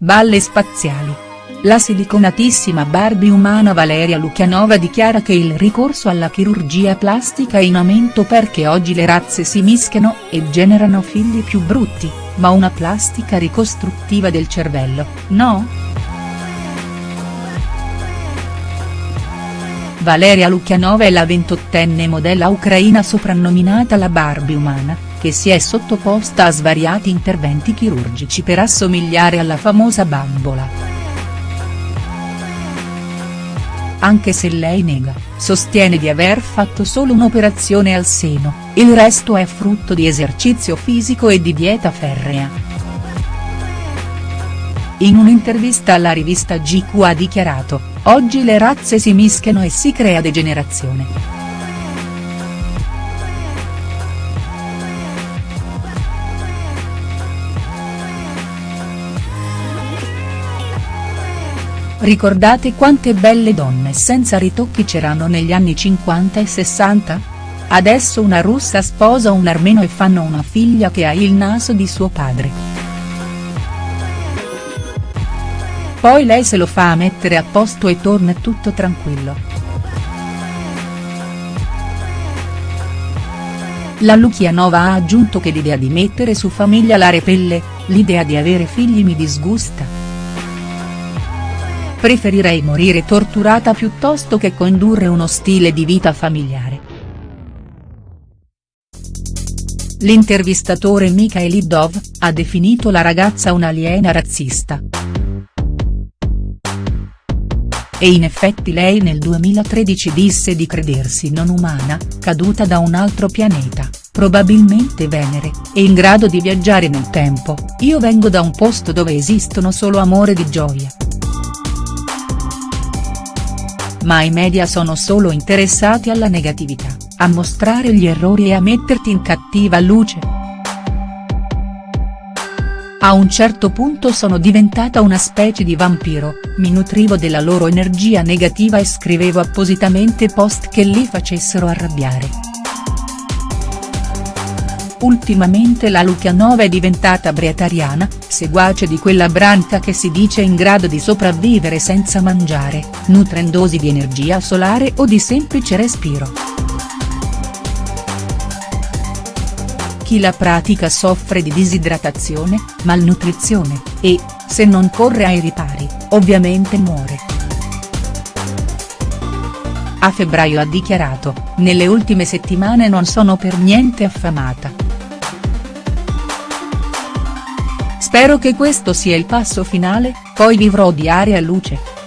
Balle spaziali. La siliconatissima Barbie umana Valeria Lukianova dichiara che il ricorso alla chirurgia plastica è in aumento perché oggi le razze si mischiano e generano figli più brutti, ma una plastica ricostruttiva del cervello, no?. Valeria Lukianova è la ventottenne modella ucraina soprannominata la Barbie umana, che si è sottoposta a svariati interventi chirurgici per assomigliare alla famosa bambola. Anche se lei nega, sostiene di aver fatto solo un'operazione al seno, il resto è frutto di esercizio fisico e di dieta ferrea. In un'intervista alla rivista GQ ha dichiarato, oggi le razze si mischiano e si crea degenerazione. Ricordate quante belle donne senza ritocchi c'erano negli anni 50 e 60? Adesso una russa sposa un armeno e fanno una figlia che ha il naso di suo padre. Poi lei se lo fa mettere a posto e torna tutto tranquillo. La Lukianova ha aggiunto che l'idea di mettere su famiglia la repelle, l'idea di avere figli mi disgusta. Preferirei morire torturata piuttosto che condurre uno stile di vita familiare. L'intervistatore Mikhail Idov, ha definito la ragazza un'aliena razzista. E in effetti lei nel 2013 disse di credersi non umana, caduta da un altro pianeta, probabilmente Venere, e in grado di viaggiare nel tempo, io vengo da un posto dove esistono solo amore di gioia ma i media sono solo interessati alla negatività, a mostrare gli errori e a metterti in cattiva luce. A un certo punto sono diventata una specie di vampiro, mi nutrivo della loro energia negativa e scrivevo appositamente post che li facessero arrabbiare. Ultimamente la Lukianova è diventata breatariana, seguace di quella branca che si dice in grado di sopravvivere senza mangiare, nutrendosi di energia solare o di semplice respiro. Chi la pratica soffre di disidratazione, malnutrizione, e, se non corre ai ripari, ovviamente muore. A febbraio ha dichiarato, nelle ultime settimane non sono per niente affamata. Spero che questo sia il passo finale, poi vivrò di aria e luce.